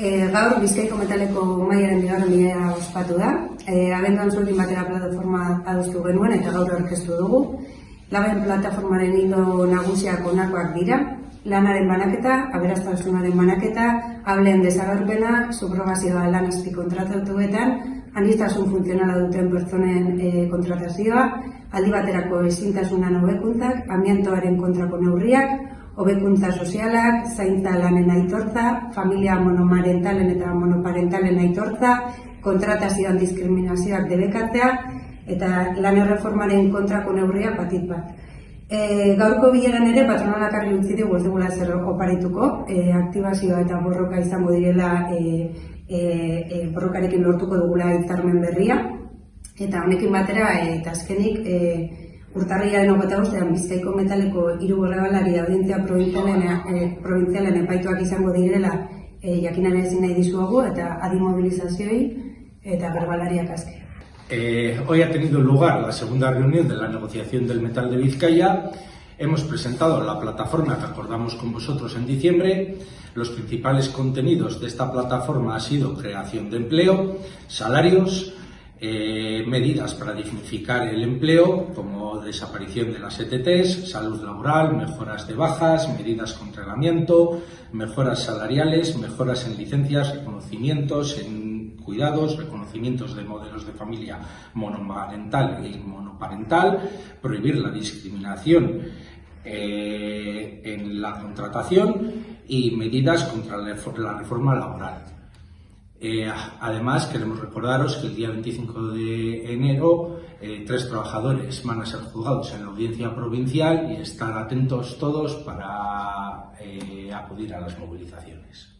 E, gaur Bizkaiko metaleko maiaren bigarren bidea ospatu da. E, abenduan zuekin batera plataforma adostu genuen eta gaur aurkeztu dugu. Laben plataformaren hilo nagusiak onakoak dira. Lanaren banaketa, aberastasunaren banaketa, hableen desagerpena, subrogazioa lan azpi kontratatuetan, aniztasun funtzionala duten pertsonen e, kontratazioa, aldi baterako ezintasunan hobekuntzak, ambientoaren kontrako neurriak, hobekuntza sozialak, zaintza lanen aitortza, familia monomarentalen eta monoparentalen aitortza, kontratazioan diskriminazioak debekatzea, eta lan erreformaren kontrako neurriak batit bat. E, gaurko bileran ere patronalak argi utzi dugu ez dugula zer oparituko, e, aktibazioa eta borroka izango direla e, e, e, borrokarekin lortuko dugula hitzarmen berria, eta honekin batera, e, eta azkenik, e, urtarriaren hogeta ustean Bizkaiko metaleko hiru borrebalari audientzia provinzialen, e, provinzialen epaituak izango direla e, jakinan ezin nahi dizuago eta adimobilizazioei eta berbalariak azke. Eh, hoy ha tenido lugar la segunda reunión de la negociación del metal de Vizcaya. Hemos presentado la plataforma que acordamos con vosotros en diciembre. Los principales contenidos de esta plataforma ha sido creación de empleo, salarios, eh, medidas para dignificar el empleo, como desaparición de las ETTs, salud laboral, mejoras de bajas, medidas contra el mejoras salariales, mejoras en licencias, reconocimientos en cuidados, reconocimientos de modelos de familia monoparental y monoparental, prohibir la discriminación eh, en la contratación y medidas contra la reforma laboral. Eh, además, queremos recordaros que el día 25 de enero eh, tres trabajadores van a ser juzgados en la audiencia provincial y estar atentos todos para acudir a las movilizaciones.